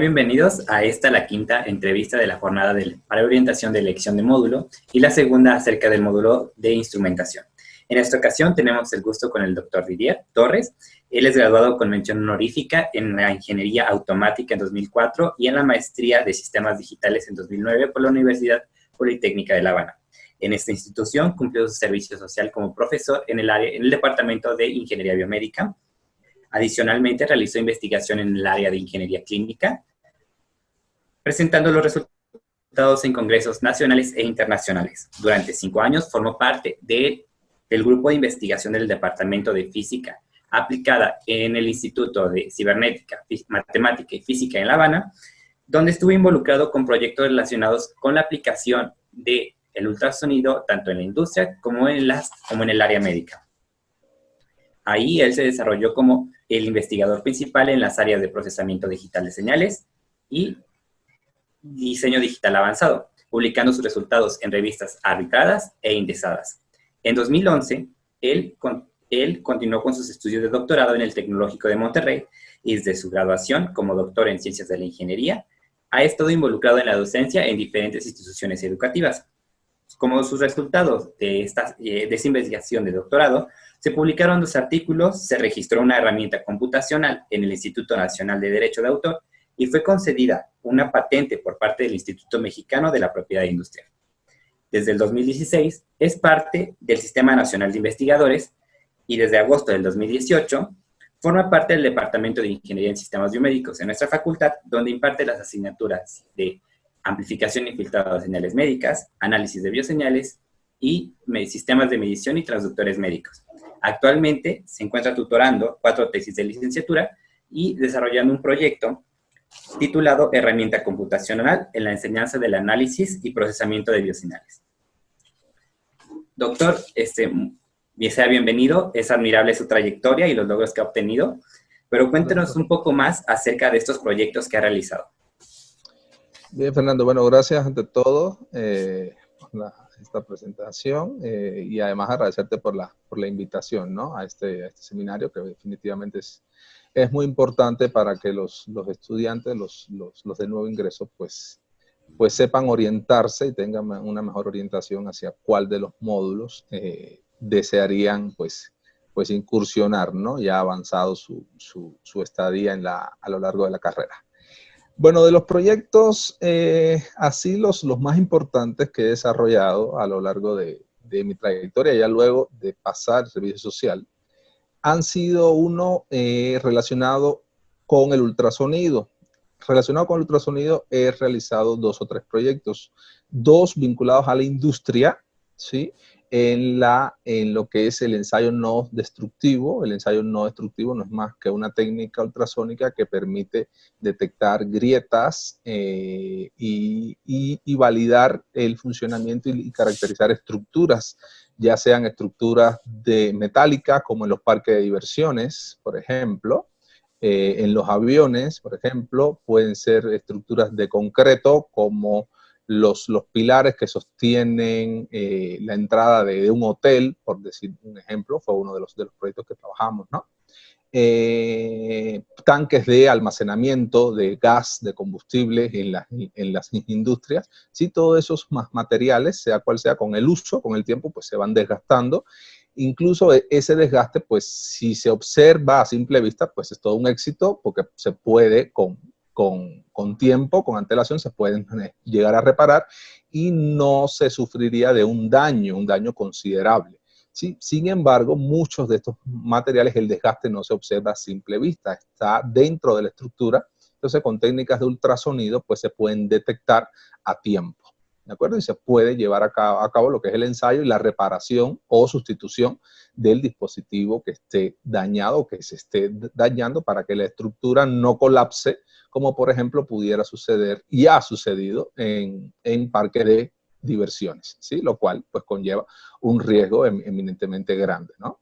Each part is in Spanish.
Bienvenidos a esta, la quinta entrevista de la jornada de, orientación de elección de módulo y la segunda acerca del módulo de instrumentación. En esta ocasión tenemos el gusto con el doctor Didier Torres. Él es graduado con mención honorífica en la Ingeniería Automática en 2004 y en la Maestría de Sistemas Digitales en 2009 por la Universidad Politécnica de La Habana. En esta institución cumplió su servicio social como profesor en el, área, en el Departamento de Ingeniería Biomédica, Adicionalmente, realizó investigación en el área de ingeniería clínica, presentando los resultados en congresos nacionales e internacionales. Durante cinco años formó parte del grupo de investigación del Departamento de Física aplicada en el Instituto de Cibernética, Matemática y Física en La Habana, donde estuvo involucrado con proyectos relacionados con la aplicación del el ultrasonido tanto en la industria como en, las, como en el área médica. Ahí él se desarrolló como el investigador principal en las áreas de procesamiento digital de señales y diseño digital avanzado, publicando sus resultados en revistas arbitradas e indexadas. En 2011, él, él continuó con sus estudios de doctorado en el Tecnológico de Monterrey y desde su graduación como doctor en Ciencias de la Ingeniería, ha estado involucrado en la docencia en diferentes instituciones educativas. Como sus resultados de, esta, eh, de investigación de doctorado se publicaron dos artículos, se registró una herramienta computacional en el Instituto Nacional de Derecho de Autor y fue concedida una patente por parte del Instituto Mexicano de la Propiedad Industrial. Desde el 2016 es parte del Sistema Nacional de Investigadores y desde agosto del 2018 forma parte del Departamento de Ingeniería en Sistemas Biomédicos en nuestra facultad, donde imparte las asignaturas de amplificación y filtrado de señales médicas, análisis de bioseñales y sistemas de medición y transductores médicos. Actualmente se encuentra tutorando cuatro tesis de licenciatura y desarrollando un proyecto titulado Herramienta Computacional en la enseñanza del análisis y procesamiento de bioseñales. Doctor, este, sea bienvenido, es admirable su trayectoria y los logros que ha obtenido, pero cuéntenos un poco más acerca de estos proyectos que ha realizado. Bien, Fernando, bueno, gracias ante todo. Eh, esta presentación eh, y además agradecerte por la, por la invitación ¿no? a, este, este seminario que definitivamente es, es muy importante para que los, los estudiantes, los, los, los, de nuevo ingreso, pues, pues sepan orientarse y tengan una mejor orientación hacia cuál de los módulos eh, desearían pues, pues incursionar, ¿no? ya avanzado su, su, su estadía en la, a lo largo de la carrera. Bueno, de los proyectos, eh, así los, los más importantes que he desarrollado a lo largo de, mi trayectoria, ya luego de pasar el servicio social, han sido uno eh, relacionado con el ultrasonido. Relacionado con el ultrasonido he realizado dos o tres proyectos, dos vinculados a la industria, ¿sí? En, lo que es el ensayo no destructivo. El ensayo no destructivo no es más que una técnica ultrasónica que permite detectar grietas eh, y, y, validar el funcionamiento y, caracterizar estructuras, ya sean estructuras de metálicas como en los parques de diversiones, por ejemplo, eh, en los aviones, por ejemplo, pueden ser estructuras de concreto como los, los pilares que sostienen eh, la entrada de, un hotel, por decir un ejemplo, fue uno de los, de los proyectos que trabajamos, ¿no? Eh, tanques de almacenamiento de gas, de combustible en, en las industrias, si todos esos materiales, sea cual sea, con el uso, con el tiempo, pues se van desgastando. Incluso e, ese desgaste, pues si se observa a simple vista, pues es todo un éxito porque se puede con, con, tiempo, con antelación, se pueden eh, llegar a reparar y no se sufriría de un daño, un daño considerable. Sin embargo, muchos de estos materiales, el desgaste no se observa a simple vista, está dentro de la estructura, entonces con técnicas de ultrasonido pues se pueden detectar a tiempo. ¿De acuerdo? Y se puede llevar a cabo, a cabo, lo que es el ensayo y la reparación o sustitución del dispositivo que esté dañado o que se esté dañando para que la estructura no colapse como por ejemplo pudiera suceder y ha sucedido en, en parques de diversiones, ¿sí? Lo cual pues conlleva un riesgo em, eminentemente grande, ¿no?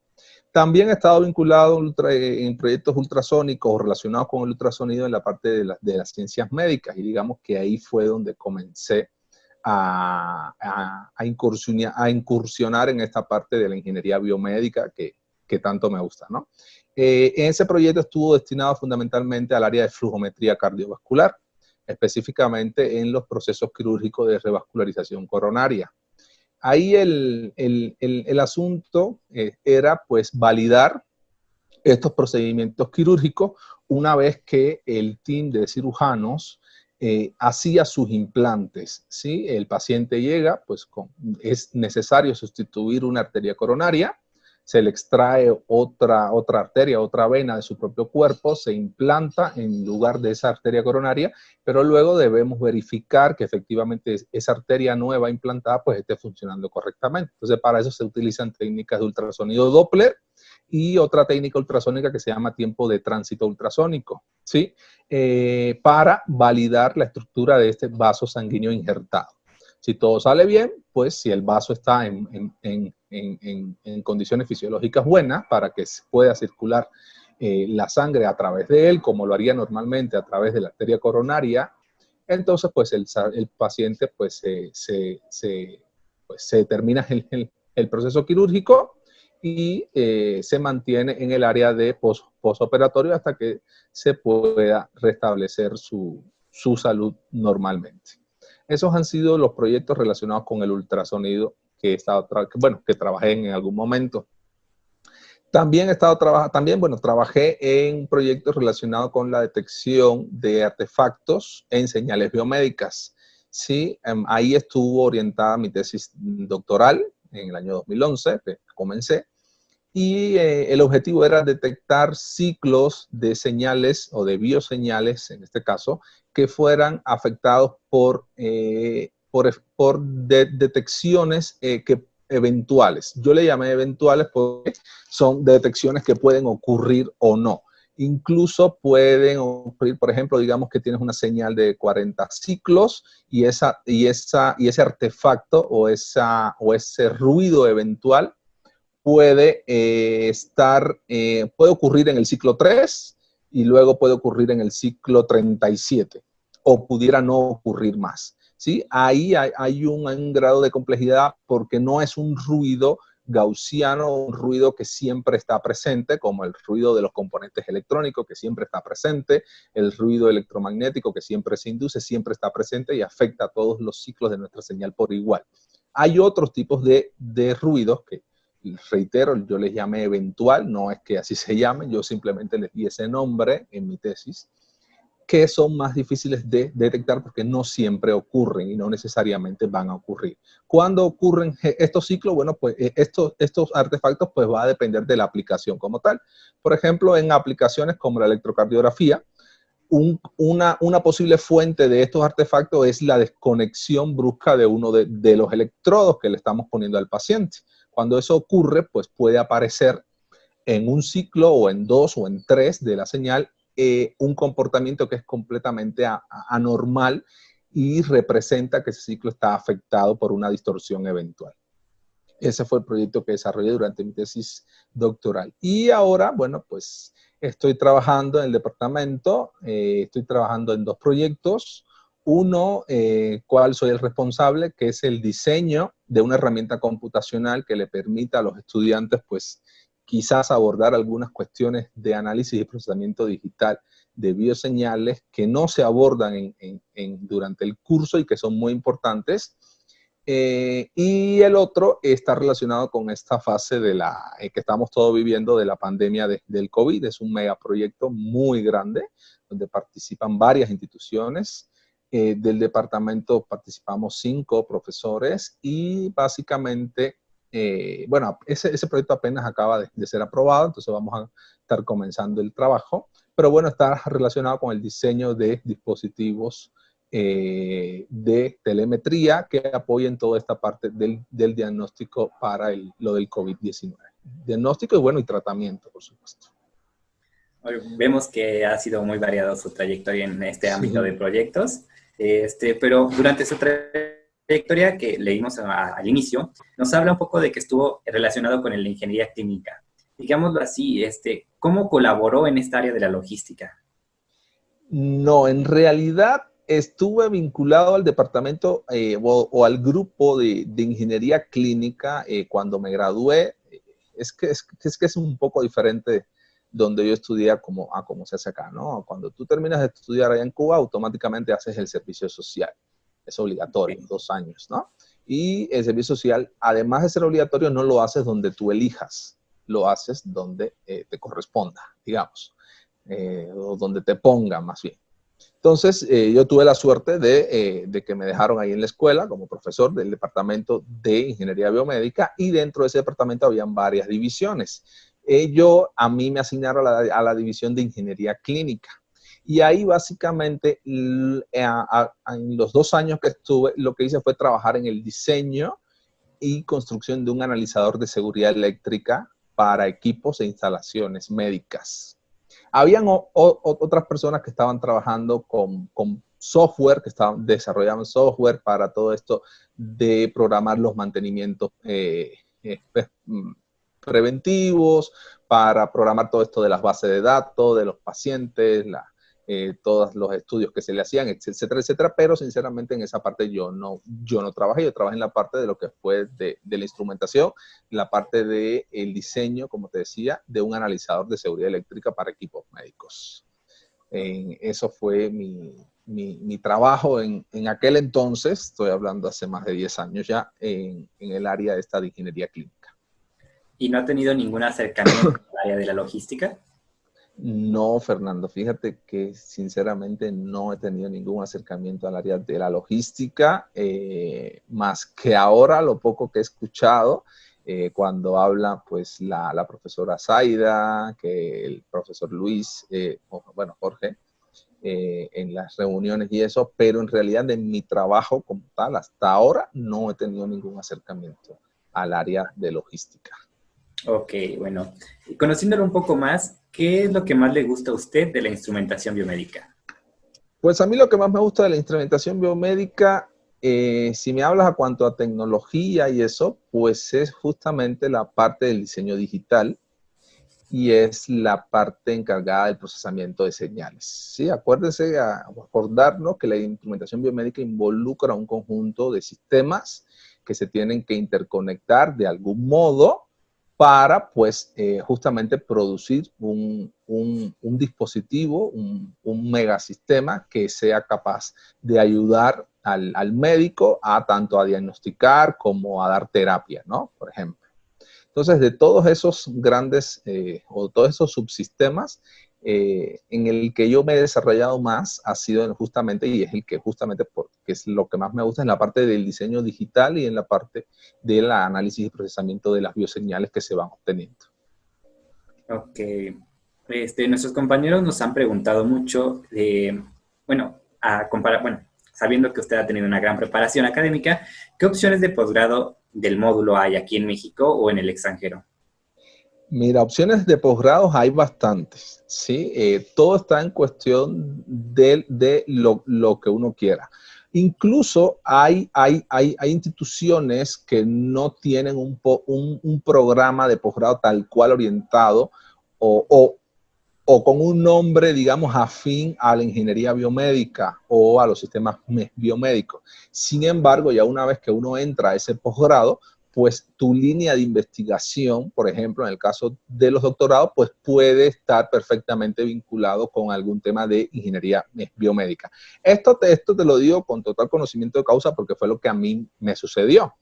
También he estado vinculado en proyectos ultrasónicos relacionados con el ultrasonido en la parte de, de, las ciencias médicas y digamos que ahí fue donde comencé a, incursionar, en esta parte de la ingeniería biomédica que, tanto me gusta, ¿no? Eh, ese proyecto estuvo destinado fundamentalmente al área de flujometría cardiovascular, específicamente en los procesos quirúrgicos de revascularización coronaria. Ahí el, asunto eh, era pues validar estos procedimientos quirúrgicos una vez que el team de cirujanos eh, hacía sus implantes. ¿sí? El paciente llega, pues es necesario sustituir una arteria coronaria, se le extrae otra, otra arteria, otra vena de su propio cuerpo, se implanta en lugar de esa arteria coronaria, pero luego debemos verificar que efectivamente esa arteria nueva implantada pues esté funcionando correctamente. Entonces para eso se utilizan técnicas de ultrasonido Doppler y otra técnica ultrasónica que se llama tiempo de tránsito ultrasónico, ¿sí? Eh, para validar la estructura de este vaso sanguíneo injertado. Si todo sale bien, pues si el vaso está en, condiciones fisiológicas buenas para que pueda circular eh, la sangre a través de él, como lo haría normalmente a través de la arteria coronaria, entonces pues el, paciente pues se, pues, termina el, proceso quirúrgico y eh, se mantiene en el área de posoperatorio hasta que se pueda restablecer su salud normalmente. Esos han sido los proyectos relacionados con el ultrasonido que he estado, bueno, que trabajé en algún momento. También he estado trabajando, también, bueno, trabajé en proyectos relacionados con la detección de artefactos en señales biomédicas. Sí, em, ahí estuvo orientada mi tesis doctoral en el año 2011, que comencé, y eh, el objetivo era detectar ciclos de señales o de bioseñales, en este caso, que fueran afectados por, eh, por, detecciones eh, que, eventuales. Yo le llamé eventuales porque son detecciones que pueden ocurrir o no. Incluso pueden ocurrir, por ejemplo, digamos que tienes una señal de 40 ciclos y, esa, y, esa, y ese artefacto o, esa, o ese ruido eventual puede eh, estar, puede ocurrir en el ciclo 3 y luego puede ocurrir en el ciclo 37 o pudiera no ocurrir más. ¿sí? Ahí hay, un, grado de complejidad porque no es un ruido gaussiano, un ruido que siempre está presente, como el ruido de los componentes electrónicos que siempre está presente, el ruido electromagnético que siempre se induce, siempre está presente y afecta a todos los ciclos de nuestra señal por igual. Hay otros tipos de, de ruidos que reitero, yo les llamé eventual, no es que así se llamen, yo simplemente les di ese nombre en mi tesis, que son más difíciles de detectar porque no siempre ocurren y no necesariamente van a ocurrir. ¿Cuándo ocurren estos ciclos? Bueno, pues eh, estos, estos artefactos pues va a depender de la aplicación como tal. Por ejemplo, en aplicaciones como la electrocardiografía, una, posible fuente de estos artefactos es la desconexión brusca de uno de, de los electrodos que le estamos poniendo al paciente. Cuando eso ocurre, pues puede aparecer en un ciclo o en dos o en tres de la señal eh, un comportamiento que es completamente anormal y representa que ese ciclo está afectado por una distorsión eventual. Ese fue el proyecto que desarrollé durante mi tesis doctoral. Y ahora, bueno, pues estoy trabajando en el departamento, eh, estoy trabajando en dos proyectos. Uno, eh, cual soy el responsable, que es el diseño de una herramienta computacional que le permita a los estudiantes, pues, quizás abordar algunas cuestiones de análisis y procesamiento digital de bioseñales que no se abordan en, durante el curso y que son muy importantes. Eh, y el otro está relacionado con esta fase de la, eh, que estamos todos viviendo de la pandemia del COVID. Es un megaproyecto muy grande, donde participan varias instituciones, eh, del departamento participamos cinco profesores y básicamente, eh, bueno, ese, ese, proyecto apenas acaba de, ser aprobado, entonces vamos a estar comenzando el trabajo, pero bueno, está relacionado con el diseño de dispositivos eh, de telemetría que apoyen toda esta parte del, del diagnóstico para el, lo del COVID-19. Diagnóstico y bueno, y tratamiento, por supuesto. Vemos que ha sido muy variado su trayectoria en este ámbito de proyectos. Este, pero durante su trayectoria que leímos al inicio, nos habla un poco de que estuvo relacionado con la ingeniería clínica. Digámoslo así, este, ¿cómo colaboró en esta área de la logística? No, en realidad estuve vinculado al departamento eh, o, al grupo de, ingeniería clínica eh, cuando me gradué. es que es, es que es un poco diferente donde yo estudié como, a cómo se hace acá, ¿no? Cuando tú terminas de estudiar allá en Cuba, automáticamente haces el servicio social. Es obligatorio, dos años, ¿no? Y el servicio social, además de ser obligatorio, no lo haces donde tú elijas, lo haces donde eh, te corresponda, digamos, eh, o donde te ponga más bien. Entonces, eh, yo tuve la suerte de, de, que me dejaron ahí en la escuela como profesor del departamento de ingeniería biomédica y dentro de ese departamento habían varias divisiones. Yo, a mí me asignaron a la, división de ingeniería clínica. Y ahí básicamente en los dos años que estuve, lo que hice fue trabajar en el diseño y construcción de un analizador de seguridad eléctrica para equipos e instalaciones médicas. Habían otras personas que estaban trabajando con, software, que estaban desarrollando software para todo esto de programar los mantenimientos eh, eh, pues, mm, preventivos, para programar todo esto de las bases de datos, de los pacientes, la, eh, todos los estudios que se le hacían, etcétera, etcétera, pero sinceramente en esa parte yo no, yo no trabajé, yo trabajé en la parte de lo que fue de, la instrumentación, la parte del el diseño, como te decía, de un analizador de seguridad eléctrica para equipos médicos. eso fue mi, mi, trabajo en, en, aquel entonces, estoy hablando hace más de 10 años ya, en, en el área esta de ingeniería clínica. ¿Y no ha tenido ningún acercamiento al área de la logística? No, Fernando, fíjate que sinceramente no he tenido ningún acercamiento al área de la logística, eh, más que ahora lo poco que he escuchado eh, cuando habla pues la, profesora Zaida, que el profesor Luis, eh, bueno, Jorge, en las reuniones y eso, pero en realidad en mi trabajo como tal, hasta ahora no he tenido ningún acercamiento al área de logística. Ok, bueno, conociéndolo un poco más, ¿qué es lo que más le gusta a usted de la instrumentación biomédica? Pues a mí lo que más me gusta de la instrumentación biomédica, eh, si me hablas a cuanto a tecnología y eso, pues es justamente la parte del diseño digital y es la parte encargada del procesamiento de señales. Sí, acuérdense, a, acordarnos que la instrumentación biomédica involucra un conjunto de sistemas que se tienen que interconectar de algún modo para, pues, eh, justamente producir un, dispositivo, un, megasistema que sea capaz de ayudar al, médico a tanto a diagnosticar como a dar terapia, ¿no? Por ejemplo. Entonces, de todos esos grandes eh, o todos esos subsistemas, eh, en el que yo me he desarrollado más ha sido justamente, y es el que justamente, porque es lo que más me gusta, en la parte del diseño digital y en la parte del análisis y procesamiento de las bioseñales que se van obteniendo. Ok. Este, nuestros compañeros nos han preguntado mucho, bueno, a comparar, bueno, sabiendo que usted ha tenido una gran preparación académica, ¿qué opciones de posgrado del módulo hay aquí en México o en el extranjero? Mira, opciones de posgrados hay bastantes, ¿sí? Eh, todo está en cuestión de, de lo, lo, que uno quiera. Incluso hay, hay, hay, hay instituciones que no tienen un, un, un, programa de posgrado tal cual orientado o, o, o con un nombre, digamos, afín a la ingeniería biomédica o a los sistemas biomédicos. Sin embargo, ya una vez que uno entra a ese posgrado, pues tu línea de investigación, por ejemplo, en el caso de los doctorados, pues puede estar perfectamente vinculado con algún tema de ingeniería biomédica. Esto te, esto te lo digo con total conocimiento de causa porque fue lo que a mí me sucedió.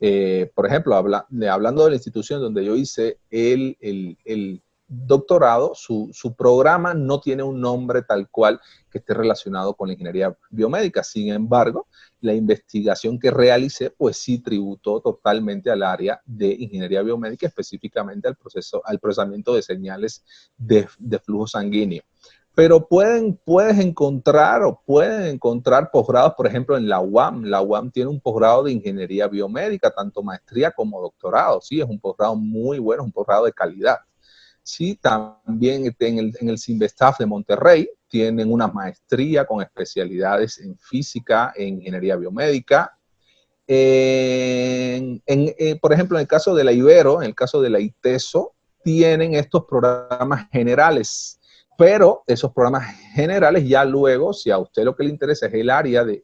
Eh, por ejemplo, hablando de la institución donde yo hice el, el doctorado, su, programa no tiene un nombre tal cual que esté relacionado con la ingeniería biomédica. Sin embargo, la investigación que realicé, pues sí tributó totalmente al área de ingeniería biomédica, específicamente al, proceso, al procesamiento de señales de, flujo sanguíneo. Pero pueden, puedes encontrar o pueden encontrar posgrados, por ejemplo, en la UAM. La UAM tiene un posgrado de ingeniería biomédica, tanto maestría como doctorado. Sí, es un posgrado muy bueno, es un posgrado de calidad. Sí, también en el, en el de Monterrey tienen una maestría con especialidades en física, en ingeniería biomédica. En, eh, por ejemplo, en el caso de la Ibero, en el caso de la ITESO, tienen estos programas generales pero esos programas generales ya luego, si a usted lo que le interesa es el área de,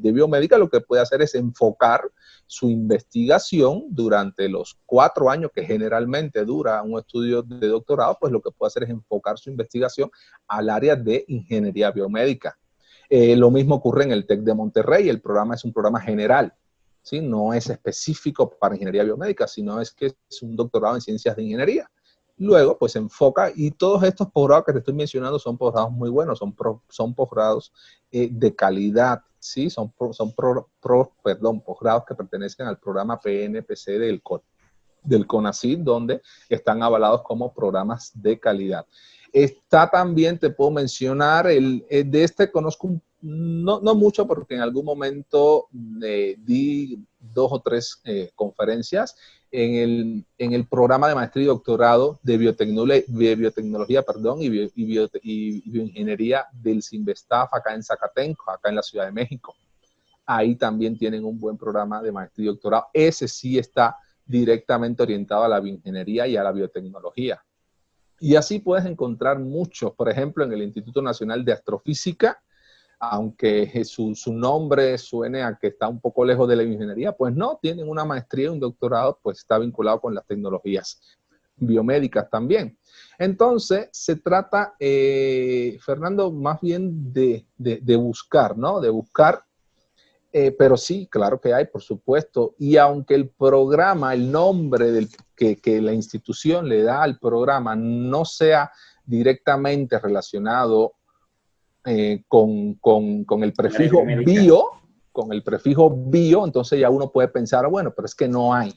biomédica, lo que puede hacer es enfocar su investigación durante los cuatro años que generalmente dura un estudio de doctorado, pues lo que puede hacer es enfocar su investigación al área de ingeniería biomédica. Eh, lo mismo ocurre en el TEC de Monterrey, el programa es un programa general, ¿sí? no es específico para ingeniería biomédica, sino es que es un doctorado en ciencias de ingeniería. Luego, pues enfoca y todos estos posgrados que te estoy mencionando son posgrados muy buenos, son, son posgrados eh, de calidad, ¿sí? Son, son perdón, posgrados que pertenecen al programa PNPC del, del CONACYT, donde están avalados como programas de calidad. Está también, te puedo mencionar, el, eh, de este conozco no, no, mucho porque en algún momento eh, di dos o tres conferencias en el, programa de maestría y doctorado de biotecnología, perdón, y, bioingeniería del CIMBESTAF acá en Zacatenco, acá en la Ciudad de México. Ahí también tienen un buen programa de maestría y doctorado. Ese sí está directamente orientado a la bioingeniería y a la biotecnología. Y así puedes encontrar muchos, por ejemplo, en el Instituto Nacional de Astrofísica, aunque su, su, nombre suene a que está un poco lejos de la ingeniería, pues no, tienen una maestría y un doctorado, pues está vinculado con las tecnologías biomédicas también. Entonces, se trata, eh, Fernando, más bien de, de, buscar, ¿no? De buscar, eh, pero sí, claro que hay, por supuesto, y aunque el programa, el nombre del, que, que la institución le da al programa no sea directamente relacionado eh, con, con, el prefijo bio, con el prefijo bio, entonces ya uno puede pensar, bueno, pero es que no hay.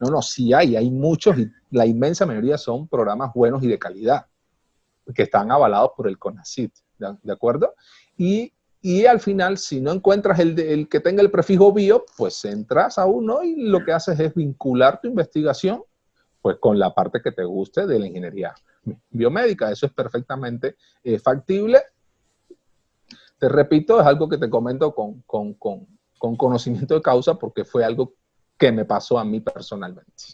No, no, sí hay, hay muchos y la inmensa mayoría son programas buenos y de calidad, que están avalados por el CONACIT, ¿de, acuerdo? Y, y, al final, si no encuentras el, el, que tenga el prefijo bio, pues entras a uno y lo que haces es vincular tu investigación pues con la parte que te guste de la ingeniería biomédica. Eso es perfectamente eh, factible te repito, es algo que te comento con, conocimiento de causa porque fue algo que me pasó a mí personalmente.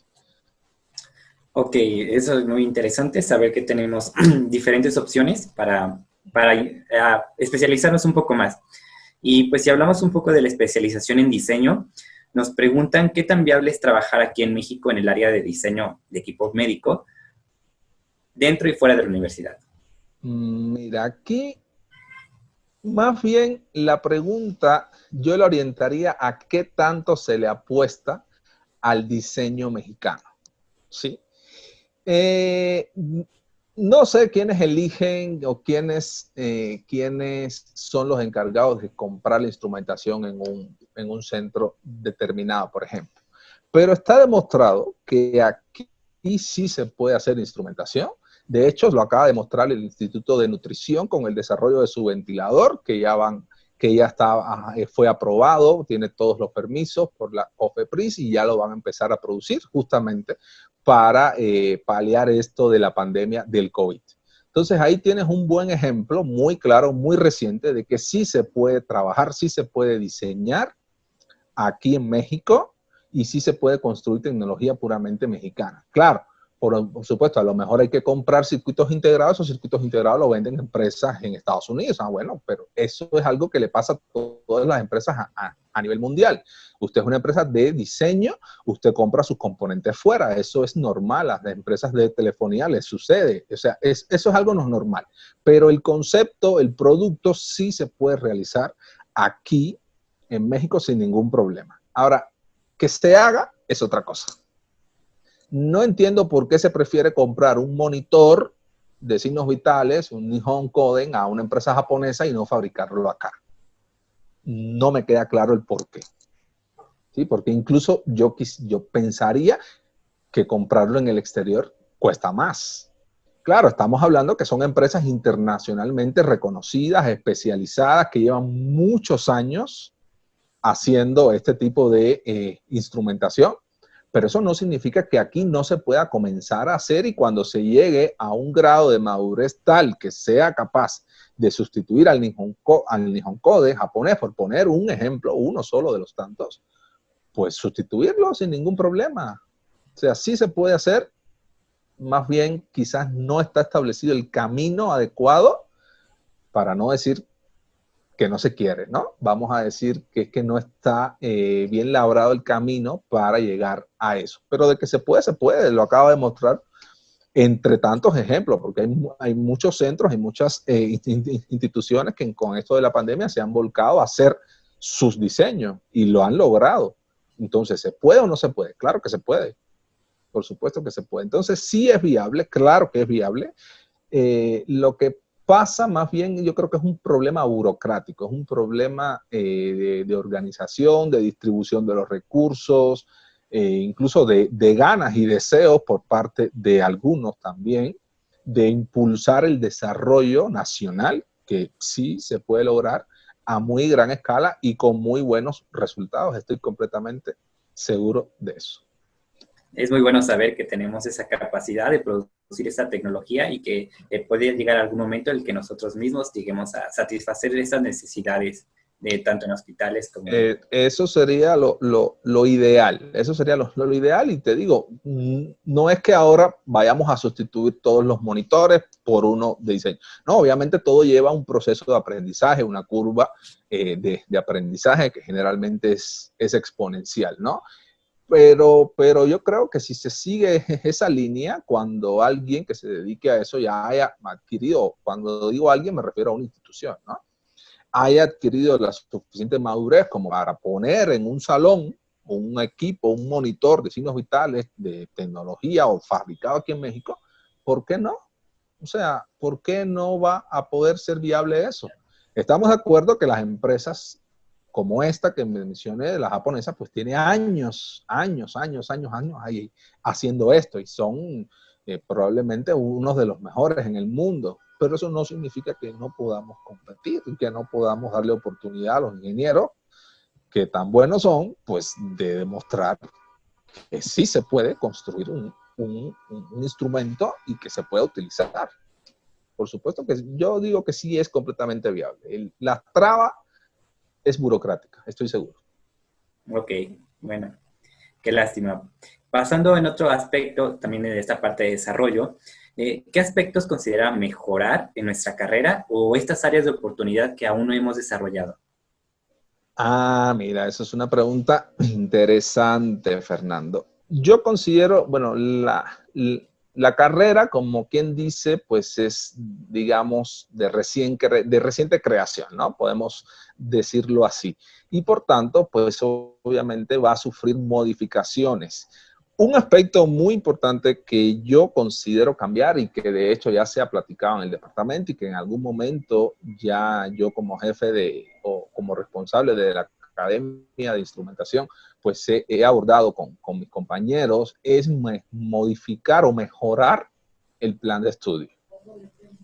Ok, eso es muy interesante, saber que tenemos diferentes opciones para, para eh, especializarnos un poco más. Y pues si hablamos un poco de la especialización en diseño, nos preguntan qué tan viable es trabajar aquí en México en el área de diseño de equipo médico, dentro y fuera de la universidad. Mm, mira, aquí más bien la pregunta yo la orientaría a qué tanto se le apuesta al diseño mexicano. ¿sí? Eh, no sé quiénes eligen o quiénes, eh, quiénes son los encargados de comprar la instrumentación en un, en un centro determinado, por ejemplo. Pero está demostrado que aquí sí se puede hacer instrumentación de hecho, lo acaba de mostrar el Instituto de Nutrición con el desarrollo de su ventilador, que ya van que ya está, eh, fue aprobado, tiene todos los permisos por la OFEPRIS y ya lo van a empezar a producir justamente para eh, paliar esto de la pandemia del COVID. Entonces ahí tienes un buen ejemplo muy claro, muy reciente de que sí se puede trabajar, sí se puede diseñar aquí en México y sí se puede construir tecnología puramente mexicana. Claro, por, supuesto, a lo mejor hay que comprar circuitos integrados, esos circuitos integrados lo venden empresas en Estados Unidos. Ah, bueno, pero eso es algo que le pasa a todas las empresas a, nivel mundial. Usted es una empresa de diseño, usted compra sus componentes fuera, eso es normal, a las empresas de telefonía les sucede, o sea, eso es algo no normal. Pero el concepto, el producto sí se puede realizar aquí en México sin ningún problema. Ahora, que se haga es otra cosa. No entiendo por qué se prefiere comprar un monitor de signos vitales, un Nihon Koden, a una empresa japonesa y no fabricarlo acá. No me queda claro el por qué. ¿Sí? Porque incluso yo, yo pensaría que comprarlo en el exterior cuesta más. Claro, estamos hablando que son empresas internacionalmente reconocidas, especializadas, que llevan muchos años haciendo este tipo de eh, instrumentación pero eso no significa que aquí no se pueda comenzar a hacer y cuando se llegue a un grado de madurez tal que sea capaz de sustituir al Nihon, al Nihon japonés, por poner un ejemplo, uno solo de los tantos, pues sustituirlo sin ningún problema. O sea, sí se puede hacer más bien quizás no está establecido el camino adecuado, para no decir que no se quiere, ¿no? Vamos a decir que es que no está eh, bien labrado el camino para llegar a eso. Pero de que se puede, se puede, lo acaba de mostrar entre tantos ejemplos, porque hay, muchos centros, hay muchas eh, instituciones que con esto de la pandemia se han volcado a hacer sus diseños y lo han logrado. Entonces, ¿se puede o no se puede? Claro que se puede. Por supuesto que se puede. Entonces, sí es viable, claro que es viable. Eh, lo que pasa más bien, yo creo que es un problema burocrático, es un problema eh, de, organización, de distribución de los recursos, eh, incluso de, ganas y deseos por parte de algunos también, de impulsar el desarrollo nacional, que sí se puede lograr a muy gran escala y con muy buenos resultados. Estoy completamente seguro de eso. Es muy bueno saber que tenemos esa capacidad de producir esa tecnología y que eh, puede llegar algún momento en el que nosotros mismos lleguemos a satisfacer esas necesidades tanto en hospitales como... Eh, eso sería lo, ideal, eso sería lo, ideal y te digo, mm, no es que ahora vayamos a sustituir todos los monitores por uno de diseño. No, obviamente todo lleva un proceso de aprendizaje, una curva eh, de, aprendizaje que generalmente es, es exponencial, ¿no? Pero, pero yo creo que si se sigue esa línea, cuando alguien que se dedique a eso ya haya adquirido, cuando digo alguien me refiero a una institución, ¿no? haya adquirido la suficiente madurez como para poner en un salón un equipo, un monitor de signos vitales de tecnología o fabricado aquí en México, ¿por qué no? O sea, ¿por qué no va a poder ser viable eso? Estamos de acuerdo que las empresas como esta que mencioné, de la japonesa, pues tiene años, años, años, años, años ahí haciendo esto y son eh, probablemente unos de los mejores en el mundo pero eso no significa que no podamos competir y que no podamos darle oportunidad a los ingenieros que tan buenos son, pues de demostrar que sí se puede construir un, instrumento y que se puede utilizar. Por supuesto que yo digo que sí es completamente viable. la traba es burocrática, estoy seguro. Ok, bueno, qué lástima. Pasando en otro aspecto también de esta parte de desarrollo, eh, ¿qué aspectos considera mejorar en nuestra carrera o estas áreas de oportunidad que aún no hemos desarrollado? Ah, mira, eso es una pregunta interesante, Fernando. Yo considero, bueno, la, la carrera, como quien dice, pues es, digamos, de, recién, de reciente creación, ¿no? Podemos decirlo así. Y por tanto, pues obviamente va a sufrir modificaciones. Un aspecto muy importante que yo considero cambiar y que de hecho ya se ha platicado en el departamento y que en algún momento ya yo como jefe de o como responsable de la Academia de Instrumentación, pues he, abordado con, mis compañeros, es modificar o mejorar el plan de estudio.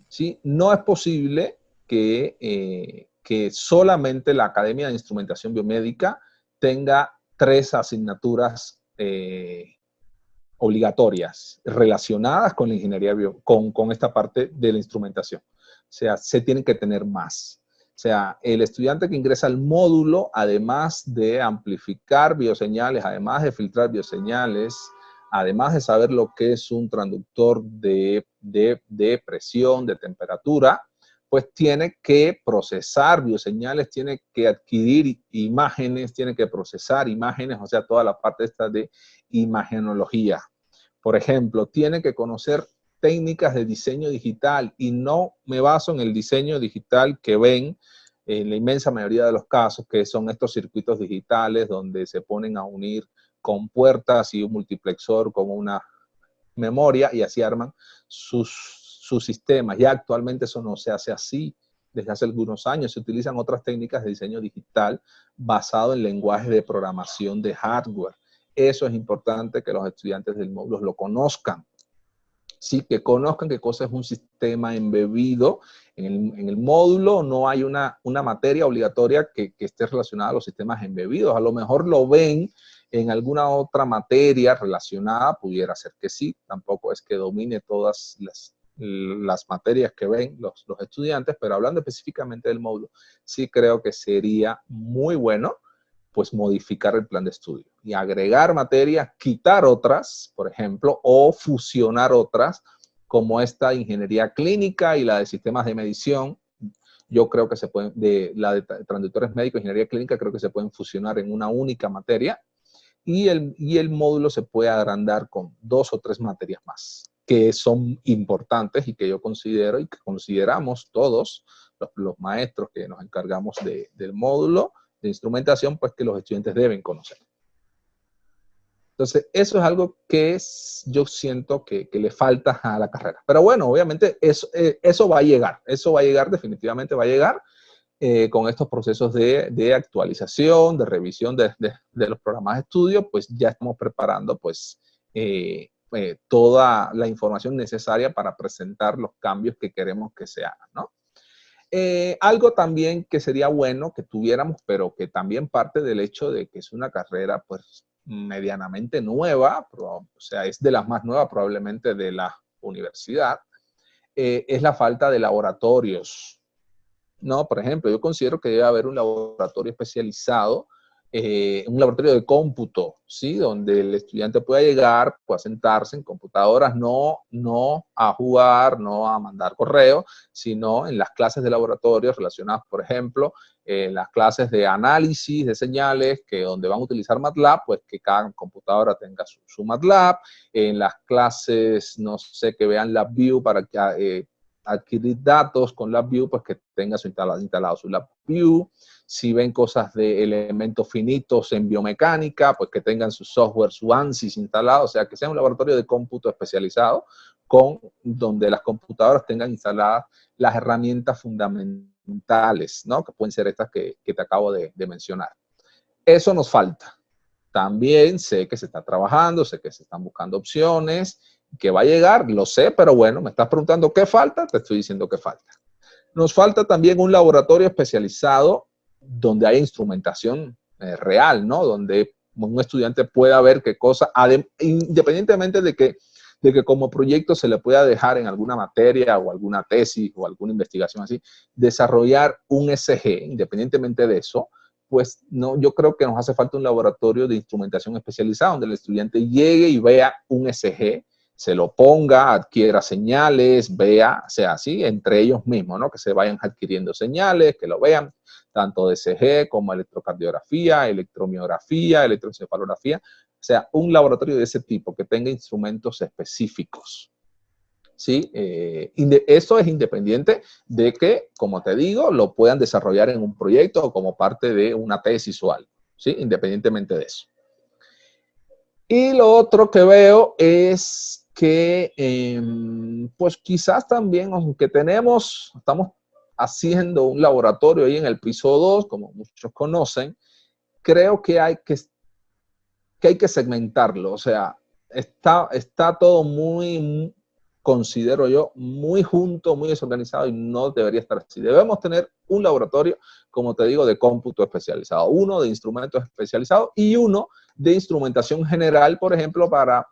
¿Sí? No es posible que, eh, que solamente la Academia de Instrumentación Biomédica tenga tres asignaturas eh, obligatorias relacionadas con la ingeniería bio, con, con esta parte de la instrumentación. O sea, se tienen que tener más. O sea, el estudiante que ingresa al módulo, además de amplificar bioseñales, además de filtrar bioseñales, además de saber lo que es un transductor de, de, de presión, de temperatura, pues tiene que procesar bioseñales, tiene que adquirir imágenes, tiene que procesar imágenes, o sea, toda la parte esta de imagenología. Por ejemplo, tiene que conocer técnicas de diseño digital y no me baso en el diseño digital que ven en la inmensa mayoría de los casos, que son estos circuitos digitales donde se ponen a unir con puertas y un multiplexor con una memoria y así arman sus sus sistemas. Ya actualmente eso no se hace así. Desde hace algunos años se utilizan otras técnicas de diseño digital basado en lenguaje de programación de hardware. Eso es importante que los estudiantes del módulo lo conozcan. Sí, que conozcan qué cosa es un sistema embebido. En el, en el módulo no hay una, una materia obligatoria que, que esté relacionada a los sistemas embebidos. A lo mejor lo ven en alguna otra materia relacionada, pudiera ser que sí. Tampoco es que domine todas las, las materias que ven los, estudiantes, pero hablando específicamente del módulo, sí creo que sería muy bueno pues modificar el plan de estudio y agregar materias, quitar otras, por ejemplo, o fusionar otras, como esta ingeniería clínica y la de sistemas de medición. Yo creo que se pueden, de la de transductores médicos, ingeniería clínica, creo que se pueden fusionar en una única materia y el, y el módulo se puede agrandar con dos o tres materias más que son importantes y que yo considero y que consideramos todos los, maestros que nos encargamos del módulo de instrumentación, pues que los estudiantes deben conocer. Entonces, eso es algo que es, yo siento que, le falta a la carrera. Pero bueno, obviamente eso, eh, eso va a llegar, eso va a llegar, definitivamente va a llegar eh, con estos procesos de, actualización, de revisión de, los programas de estudio, pues ya estamos preparando pues eh, toda la información necesaria para presentar los cambios que queremos que se hagan, ¿no? Eh, algo también que sería bueno que tuviéramos, pero que también parte del hecho de que es una carrera pues medianamente nueva, o sea, es de las más nuevas probablemente de la universidad, eh, es la falta de laboratorios. No, por ejemplo, yo considero que debe haber un laboratorio especializado eh, un laboratorio de cómputo, ¿sí? Donde el estudiante pueda llegar, pueda sentarse en computadoras, no, no a jugar, no a mandar correo, sino en las clases de laboratorio relacionadas, por ejemplo, en las clases de análisis de señales, que donde van a utilizar MATLAB, pues que cada computadora tenga su, MATLAB, en las clases, no sé, que vean LabVIEW para que, eh, adquirir datos con LabVIEW, pues que tenga su instalado, instalado su LabVIEW, si ven cosas de elementos finitos en biomecánica, pues que tengan su software, su ANSYS instalado, o sea, que sea un laboratorio de cómputo especializado, con donde las computadoras tengan instaladas las herramientas fundamentales, ¿no? Que pueden ser estas que, te acabo de, de mencionar. Eso nos falta. También sé que se está trabajando, sé que se están buscando opciones, que va a llegar, lo sé, pero bueno, me estás preguntando qué falta, te estoy diciendo qué falta. Nos falta también un laboratorio especializado donde hay instrumentación eh, real, ¿no? Donde un estudiante pueda ver qué cosa, independientemente de que, de que como proyecto se le pueda dejar en alguna materia o alguna tesis o alguna investigación así, desarrollar un SG, independientemente de eso, pues no, yo creo que nos hace falta un laboratorio de instrumentación especializado donde el estudiante llegue y vea un SG se lo ponga, adquiera señales, vea, sea así, entre ellos mismos, ¿no? Que se vayan adquiriendo señales, que lo vean, tanto de CG como electrocardiografía, electromiografía, electroencefalografía, o sea, un laboratorio de ese tipo que tenga instrumentos específicos. ¿Sí? Eh, eso es independiente de que, como te digo, lo puedan desarrollar en un proyecto o como parte de una tesis o ¿sí? Independientemente de eso. Y lo otro que veo es que em, pues quizás también, aunque tenemos, estamos haciendo un laboratorio ahí en el piso 2, como muchos conocen, creo que hay que, que, hay que segmentarlo. O sea, está, está todo muy, considero yo, muy junto, muy desorganizado y no debería estar así. Debemos tener un laboratorio, como te digo, de cómputo especializado, uno de instrumentos especializados y uno de instrumentación general, por ejemplo, para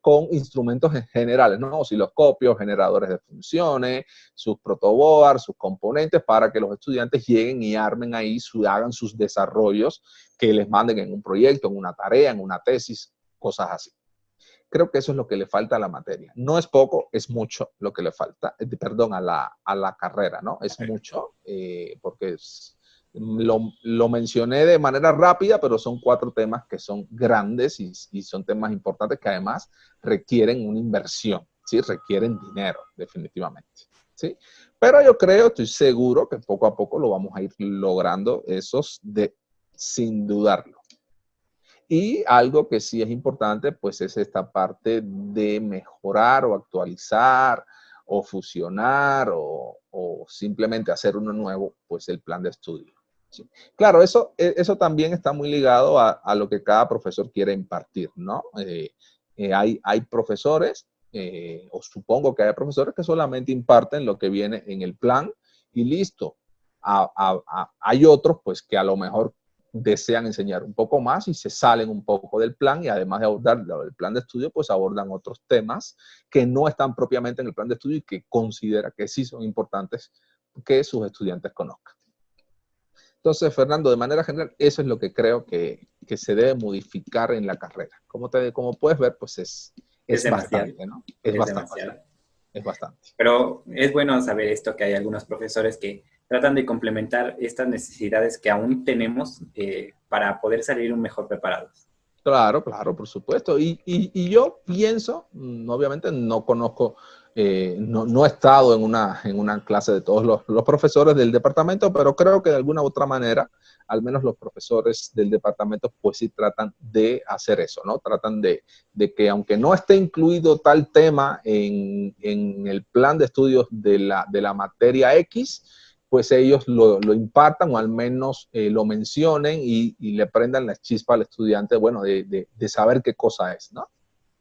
con instrumentos generales, ¿no? Osciloscopios, generadores de funciones, sus protoboards, sus componentes, para que los estudiantes lleguen y armen ahí, su, hagan sus desarrollos que les manden en un proyecto, en una tarea, en una tesis, cosas así. Creo que eso es lo que le falta a la materia. No es poco, es mucho lo que le falta, eh, perdón, a la, a la carrera, ¿no? Es mucho, eh, porque es, lo, mencioné de manera rápida, pero son cuatro temas que son grandes y, son temas importantes que además requieren una inversión, ¿sí? Requieren dinero, definitivamente, ¿sí? Pero yo creo, estoy seguro que poco a poco lo vamos a ir logrando esos de, sin dudarlo. Y algo que sí es importante, pues es esta parte de mejorar o actualizar o fusionar o, o simplemente hacer uno nuevo, pues el plan de estudio. Claro, eso, e, eso también está muy ligado a, lo que cada profesor quiere impartir, ¿no? Eh, eh, hay, hay profesores, eh, o supongo que hay profesores que solamente imparten lo que viene en el plan y listo. hay otros, pues, que a lo mejor desean enseñar un poco más y se salen un poco del plan y además de abordar el plan de estudio, pues abordan otros temas que no están propiamente en el plan de estudio y que considera que sí son importantes que sus estudiantes conozcan. Entonces, Fernando, de manera general, eso es lo que creo que, se debe modificar en la carrera. Como, te, como puedes ver, pues es, es, bastante, ¿no? Es, bastante. Es bastante. Pero es bueno saber esto, que hay algunos profesores que tratan de complementar estas necesidades que aún tenemos eh, para poder salir un mejor preparados. Claro, claro, por supuesto. Y, y yo pienso, mm, obviamente no conozco eh, no, he estado en una, en una clase de todos los, profesores del departamento, pero creo que de alguna u otra manera, al menos los profesores del departamento, pues sí tratan de hacer eso, ¿no? Tratan de, que aunque no esté incluido tal tema en, el plan de estudios de la, de la materia X, pues ellos lo, impartan o al menos eh, lo mencionen y, le prendan la chispa al estudiante, bueno, de, de saber qué cosa es, ¿no?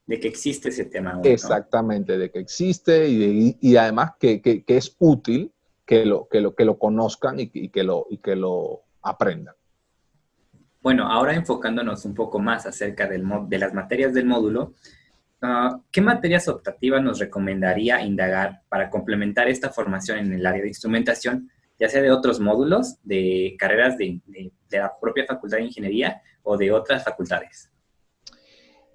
De que existe ese tema. Exactamente, de que existe y, además que, es útil que lo, que lo, que lo conozcan y, que lo, y que lo aprendan. Bueno, ahora enfocándonos un poco más acerca del, de las materias del módulo, ah, ¿qué materias optativas nos recomendaría indagar para complementar esta formación en el área de instrumentación, ya sea de otros módulos, de carreras de la propia Facultad de Ingeniería o de otras facultades?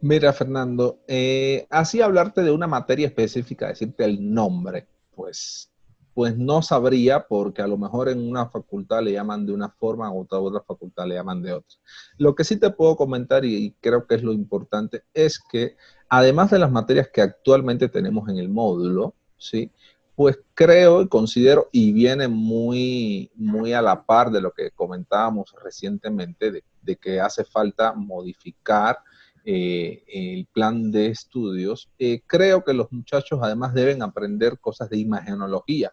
Mira, Fernando, eh, así hablarte de una materia específica, decirte el nombre, pues, pues no sabría porque a lo mejor en una facultad le llaman de una forma, o otra, otra facultad le llaman de otra. Lo que sí te puedo comentar y, creo que es lo importante es que además de las materias que actualmente tenemos en el módulo, ¿sí? Pues creo y considero, y viene muy, muy a la par de lo que comentábamos recientemente, de que hace falta modificar eh, el plan de estudios, eh, creo que los muchachos además deben aprender cosas de imagenología.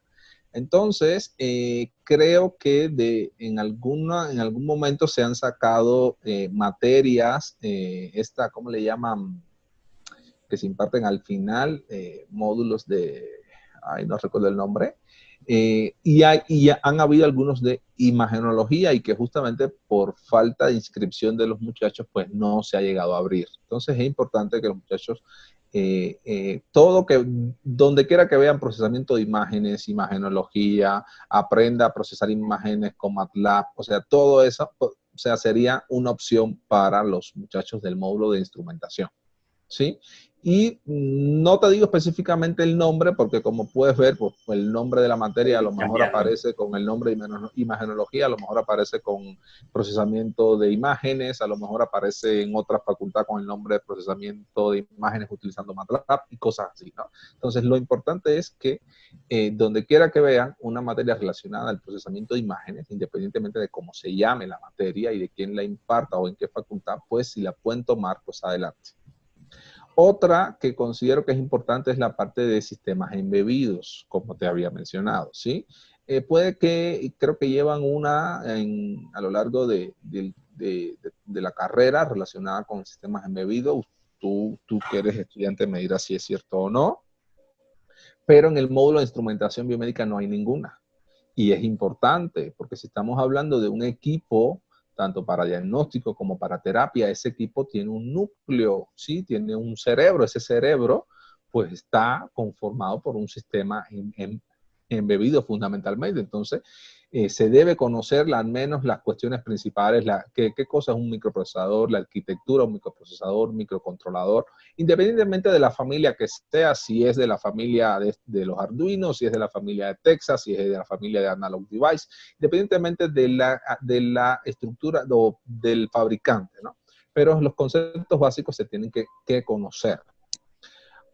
Entonces, eh, creo que de, en, alguna, en algún momento se han sacado materias, esta, ¿cómo le llaman? Que se imparten al final, módulos de, ay, no recuerdo el nombre, eh, y, hay, y, han habido algunos de imagenología y que justamente por falta de inscripción de los muchachos, pues no se ha llegado a abrir. Entonces es importante que los muchachos, eh, eh, todo que, donde quiera que vean procesamiento de imágenes, imagenología, aprenda a procesar imágenes con MATLAB, o sea, todo eso, o sea, sería una opción para los muchachos del módulo de instrumentación. ¿Sí? Y no te digo específicamente el nombre, porque como puedes ver, pues el nombre de la materia a lo mejor aparece con el nombre de imagenología, a lo mejor aparece con procesamiento de imágenes, a lo mejor aparece en otra facultad con el nombre de procesamiento de imágenes utilizando MATLAB y cosas así, ¿no? Entonces, lo importante es que eh, donde quiera que vean una materia relacionada al procesamiento de imágenes, independientemente de cómo se llame la materia y de quién la imparta o en qué facultad, pues si la pueden tomar, pues adelante. Otra que considero que es importante es la parte de sistemas embebidos, como te había mencionado, ¿sí? Eh, puede que, creo que llevan una a lo largo de, la carrera relacionada con sistemas embebidos. Tú, tú que eres estudiante me dirás si es cierto o no. Pero en el módulo de instrumentación biomédica no hay ninguna. Y es importante, porque si estamos hablando de un equipo tanto para diagnóstico como para terapia, ese equipo tiene un núcleo, ¿sí? Tiene un cerebro. Ese cerebro, pues, está conformado por un sistema embebido fundamentalmente. Entonces, eh, se debe conocer al menos las cuestiones principales, la, qué, cosa es un microprocesador, la arquitectura, un microprocesador, microcontrolador, independientemente de la familia que sea, si es de la familia de, los Arduino, si es de la familia de Texas, si es de la familia de Analog Device, independientemente de la, de la estructura del fabricante, ¿no? Pero los conceptos básicos se tienen que conocer.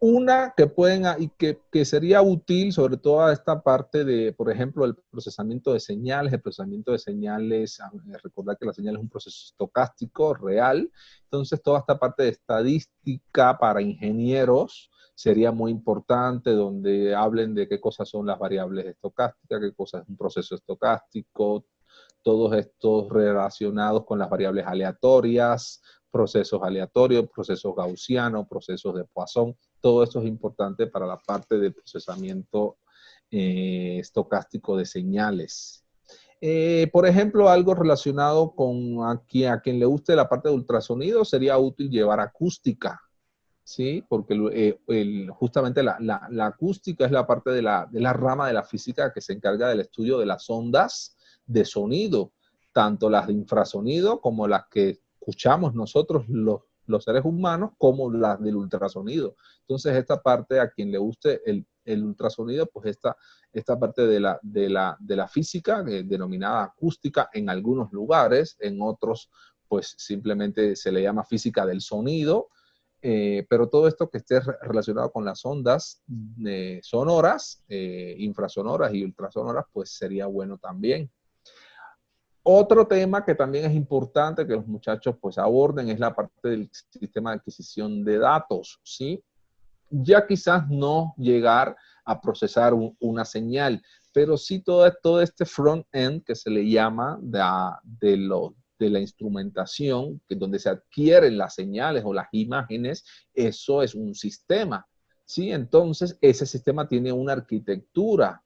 Una que pueden, y que, que, sería útil, sobre todo a esta parte de, por ejemplo, el procesamiento de señales, el procesamiento de señales, ah, eh, recordar que la señal es un proceso estocástico real, entonces toda esta parte de estadística para ingenieros sería muy importante, donde hablen de qué cosas son las variables estocásticas, qué cosas es un proceso estocástico, todos estos relacionados con las variables aleatorias, procesos aleatorios, procesos gaussianos, procesos de Poisson. Todo eso es importante para la parte de procesamiento eh, estocástico de señales. Eh, por ejemplo, algo relacionado con aquí, a quien le guste la parte de ultrasonido, sería útil llevar acústica, ¿sí? Porque eh, justamente la, acústica es la parte de la, de la rama de la física que se encarga del estudio de las ondas de sonido tanto las de infrasonido como las que escuchamos nosotros los, los seres humanos, como las del ultrasonido. Entonces, esta parte, a quien le guste el, el ultrasonido, pues esta, esta parte de la, de la, de la física, eh, denominada acústica en algunos lugares, en otros, pues simplemente se le llama física del sonido, eh, pero todo esto que esté relacionado con las ondas eh, sonoras, infrasonoras y ultrasonoras, pues sería bueno también. Otro tema que también es importante que los muchachos pues aborden es la parte del sistema de adquisición de datos, ¿sí? Ya quizás no llegar a procesar una señal, pero sí todo, todo este front-end que se le llama de, lo, de la instrumentación, que donde se adquieren las señales o las imágenes, eso es un sistema, ¿sí? Entonces, ese sistema tiene una arquitectura,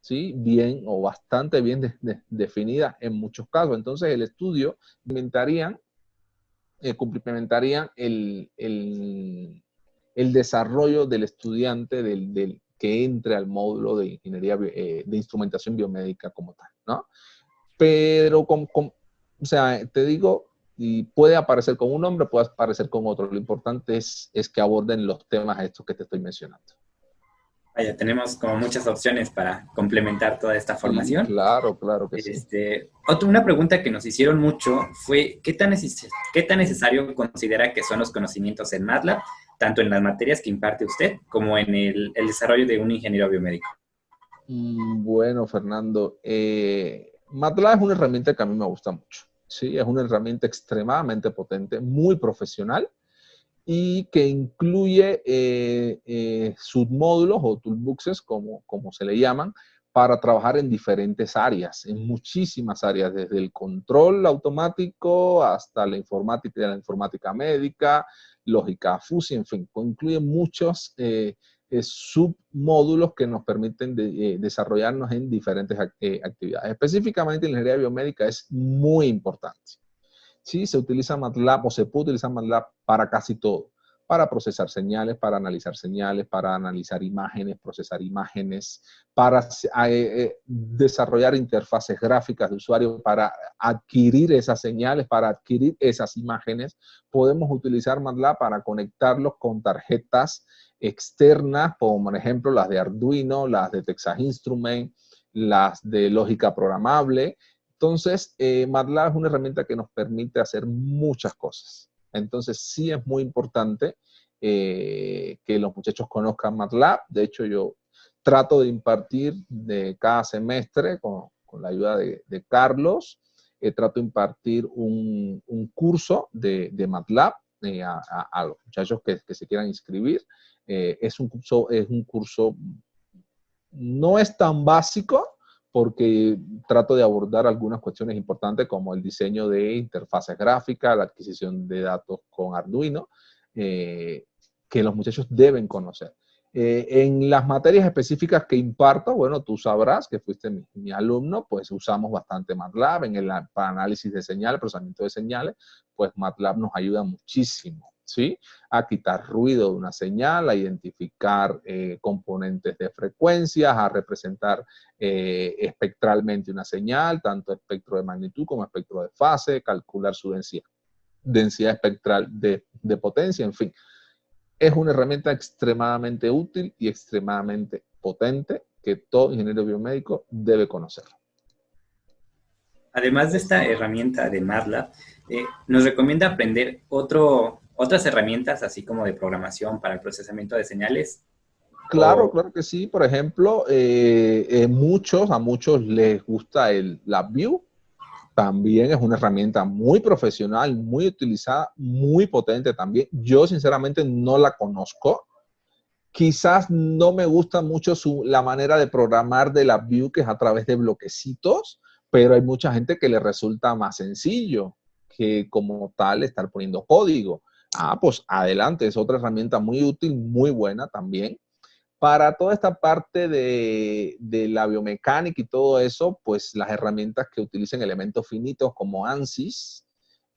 ¿sí? bien o bastante bien definida en muchos casos. Entonces el estudio implementarían, eh, complementarían el, el, el, desarrollo del estudiante del, del, que entre al módulo de ingeniería eh, de instrumentación biomédica como tal, ¿no? Pero, con, con, o sea, te digo, y puede aparecer con un nombre, puede aparecer con otro. Lo importante es, es que aborden los temas estos que te estoy mencionando. Vaya, tenemos como muchas opciones para complementar toda esta formación. claro, claro que este, sí. Otra, una pregunta que nos hicieron mucho fue, ¿qué tan, ¿qué tan necesario considera que son los conocimientos en MATLAB, tanto en las materias que imparte usted, como en el, el desarrollo de un ingeniero biomédico? Mm, bueno, Fernando, eh, MATLAB es una herramienta que a mí me gusta mucho. Sí, es una herramienta extremadamente potente, muy profesional, y que incluye eh, eh, submódulos o toolboxes, como, como se le llaman, para trabajar en diferentes áreas, en muchísimas áreas, desde el control automático hasta la informática, la informática médica, lógica FUSI, en fin, incluye muchos eh, submódulos que nos permiten desarrollarnos en diferentes actividades. Específicamente, la ingeniería biomédica es muy importante. Sí, se utiliza MATLAB o se puede utilizar MATLAB para casi todo. Para procesar señales, para analizar señales, para analizar imágenes, procesar imágenes, para eh, eh, desarrollar interfaces gráficas de usuario, para adquirir esas señales, para adquirir esas imágenes. Podemos utilizar MATLAB para conectarlos con tarjetas externas, como por ejemplo las de Arduino, las de Texas Instruments, las de lógica programable, entonces, eh, MATLAB es una herramienta que nos permite hacer muchas cosas. Entonces, sí es muy importante eh, que los muchachos conozcan MATLAB. De hecho, yo trato de impartir de cada semestre con, la ayuda de, Carlos, eh, trato de impartir un, curso de, MATLAB a, los muchachos que, se quieran inscribir. es un curso, no es tan básico, porque trato de abordar algunas cuestiones importantes como el diseño de interfaces gráficas, la adquisición de datos con Arduino, eh, que los muchachos deben conocer. Eh, en las materias específicas que imparto, bueno, tú sabrás que fuiste mi, alumno, pues usamos bastante MATLAB en el análisis de señales, procesamiento de señales, pues MATLAB nos ayuda muchísimo ¿sí? A quitar ruido de una señal, a identificar eh, componentes de frecuencias, a representar eh, espectralmente una señal, tanto espectro de magnitud como espectro de fase, calcular su densidad, densidad espectral de, de potencia, en fin. Es una herramienta extremadamente útil y extremadamente potente que todo ingeniero biomédico debe conocer. Además de esta herramienta de MATLAB, eh, nos recomienda aprender otro, otras herramientas, así como de programación para el procesamiento de señales. Claro, claro que sí. Por ejemplo, eh, eh, muchos, a muchos les gusta el LabVIEW. También es una herramienta muy profesional, muy utilizada, muy potente también. Yo sinceramente no la conozco. Quizás no me gusta mucho su, la manera de programar de LabVIEW, que es a través de bloquecitos, pero hay mucha gente que le resulta más sencillo que como tal estar poniendo código. Ah, pues adelante, es otra herramienta muy útil, muy buena también. Para toda esta parte de, la biomecánica y todo eso, pues las herramientas que utilicen elementos finitos como ANSYS,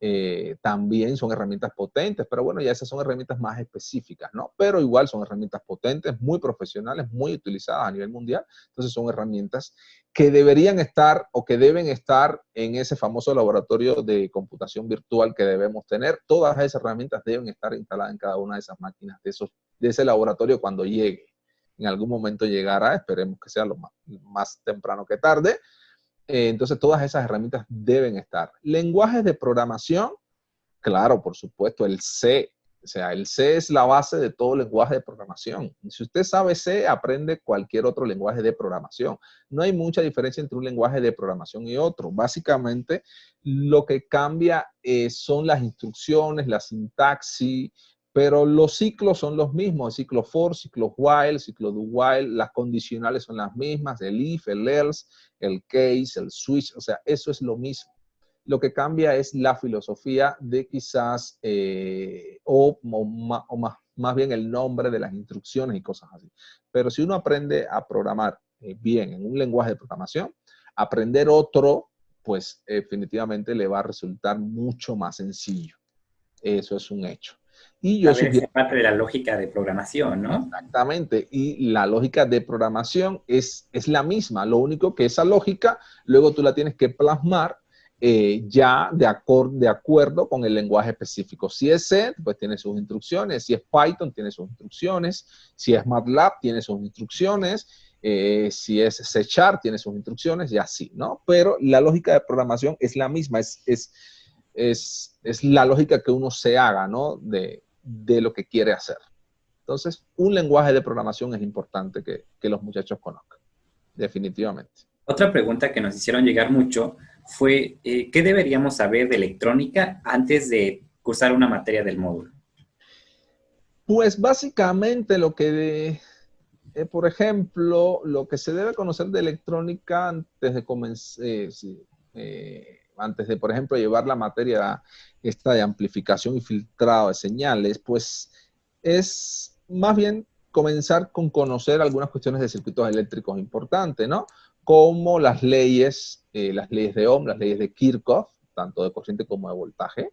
eh, también son herramientas potentes, pero bueno, ya esas son herramientas más específicas, ¿no? Pero igual son herramientas potentes, muy profesionales, muy utilizadas a nivel mundial. Entonces son herramientas que deberían estar o que deben estar en ese famoso laboratorio de computación virtual que debemos tener. Todas esas herramientas deben estar instaladas en cada una de esas máquinas, de, esos, de ese laboratorio cuando llegue. En algún momento llegará, esperemos que sea lo más, más temprano que tarde, eh, entonces, todas esas herramientas deben estar. Lenguajes de programación, claro, por supuesto, el C. O sea, el C es la base de todo lenguaje de programación. Si usted sabe C, aprende cualquier otro lenguaje de programación. No hay mucha diferencia entre un lenguaje de programación y otro. Básicamente, lo que cambia eh, son las instrucciones, la sintaxis, pero los ciclos son los mismos, el ciclo for, ciclo while, ciclo do while, las condicionales son las mismas, el if, el else, el case, el switch, o sea, eso es lo mismo. Lo que cambia es la filosofía de quizás, eh, o, más, más, bien el nombre de las instrucciones y cosas así. Pero si uno aprende a programar eh, bien en un lenguaje de programación, aprender otro, pues definitivamente le va a resultar mucho más sencillo. Eso es un hecho. Y yo sugiero... parte de la lógica de programación, ¿no? Exactamente. Y la lógica de programación es, es la misma. Lo único que esa lógica, luego tú la tienes que plasmar eh, ya de, de acuerdo con el lenguaje específico. Si es C, pues tiene sus instrucciones. Si es Python, tiene sus instrucciones. Si es MATLAB, tiene sus instrucciones. Eh, si es C Sharp, tiene sus instrucciones y así, ¿no? Pero la lógica de programación es la misma. Es, es, es, es la lógica que uno se haga, ¿no? De, de lo que quiere hacer. Entonces, un lenguaje de programación es importante que, los muchachos conozcan, definitivamente. Otra pregunta que nos hicieron llegar mucho fue, eh, ¿qué deberíamos saber de electrónica antes de cursar una materia del módulo? Pues básicamente lo que, eh, por ejemplo, lo que se debe conocer de electrónica antes de comenzar, eh, antes de, por ejemplo, llevar la materia esta de amplificación y filtrado de señales, pues es más bien comenzar con conocer algunas cuestiones de circuitos eléctricos importantes, ¿no? Como las leyes, eh, las leyes de Ohm, las leyes de Kirchhoff, tanto de corriente como de voltaje.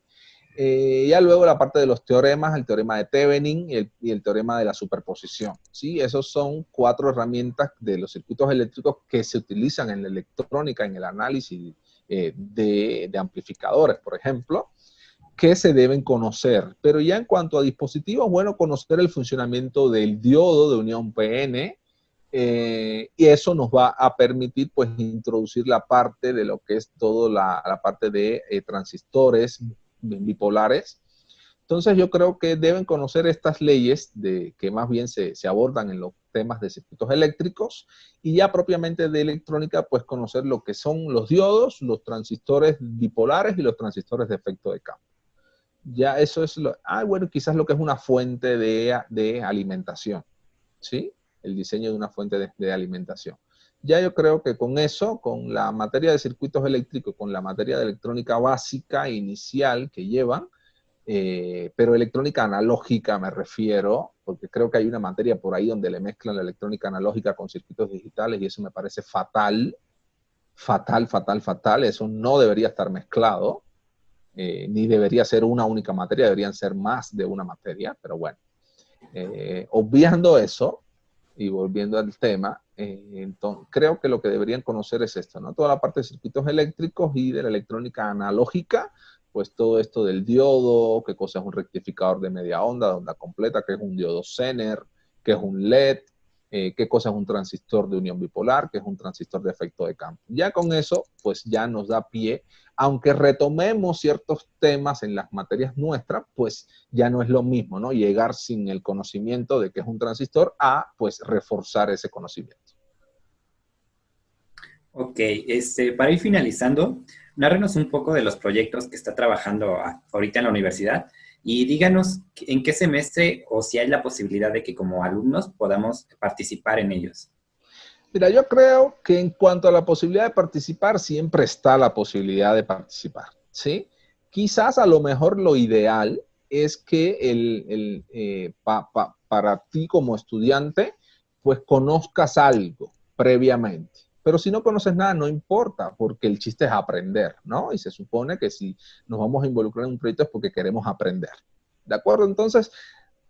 Eh, ya luego la parte de los teoremas, el teorema de Thevenin y el, y el, teorema de la superposición. ¿sí? Esos son cuatro herramientas de los circuitos eléctricos que se utilizan en la electrónica, en el análisis eh, de, amplificadores, por ejemplo, que se deben conocer. Pero ya en cuanto a dispositivos, bueno, conocer el funcionamiento del diodo de unión PN, eh, y eso nos va a permitir, pues, introducir la parte de lo que es toda la, parte de eh, transistores bipolares, entonces yo creo que deben conocer estas leyes de, que más bien se, abordan en los temas de circuitos eléctricos y ya propiamente de electrónica, pues conocer lo que son los diodos, los transistores bipolares y los transistores de efecto de campo. Ya eso es lo, ah, bueno, quizás lo que es una fuente de, alimentación, ¿sí? El diseño de una fuente de, de alimentación. Ya yo creo que con eso, con la materia de circuitos eléctricos, con la materia de electrónica básica inicial que llevan, eh, pero electrónica analógica me refiero, porque creo que hay una materia por ahí donde le mezclan la electrónica analógica con circuitos digitales y eso me parece fatal, fatal, fatal, fatal. Eso no debería estar mezclado, eh, ni debería ser una única materia, deberían ser más de una materia, pero bueno. Eh, obviando eso y volviendo al tema, creo que lo que deberían conocer es esto, ¿no? Toda la parte de circuitos eléctricos y de la electrónica analógica, pues todo esto del diodo, qué cosa es un rectificador de media onda, de onda completa, qué es un diodo Zener, qué es un LED, eh, qué cosa es un transistor de unión bipolar, qué es un transistor de efecto de campo. Ya con eso, pues ya nos da pie, aunque retomemos ciertos temas en las materias nuestras, pues ya no es lo mismo, ¿no? Llegar sin el conocimiento de qué es un transistor a, pues, reforzar ese conocimiento. Ok, este, para ir finalizando, Nárrenos un poco de los proyectos que está trabajando ahorita en la universidad y díganos en qué semestre o si hay la posibilidad de que como alumnos podamos participar en ellos. Mira, yo creo que en cuanto a la posibilidad de participar, siempre está la posibilidad de participar, ¿sí? Quizás a lo mejor lo ideal es que el, eh, para ti como estudiante, pues conozcas algo previamente Pero si no conoces nada, no importa, porque el chiste es aprender, ¿no? Y se supone que si nos vamos a involucrar en un proyecto es porque queremos aprender. ¿De acuerdo? Entonces,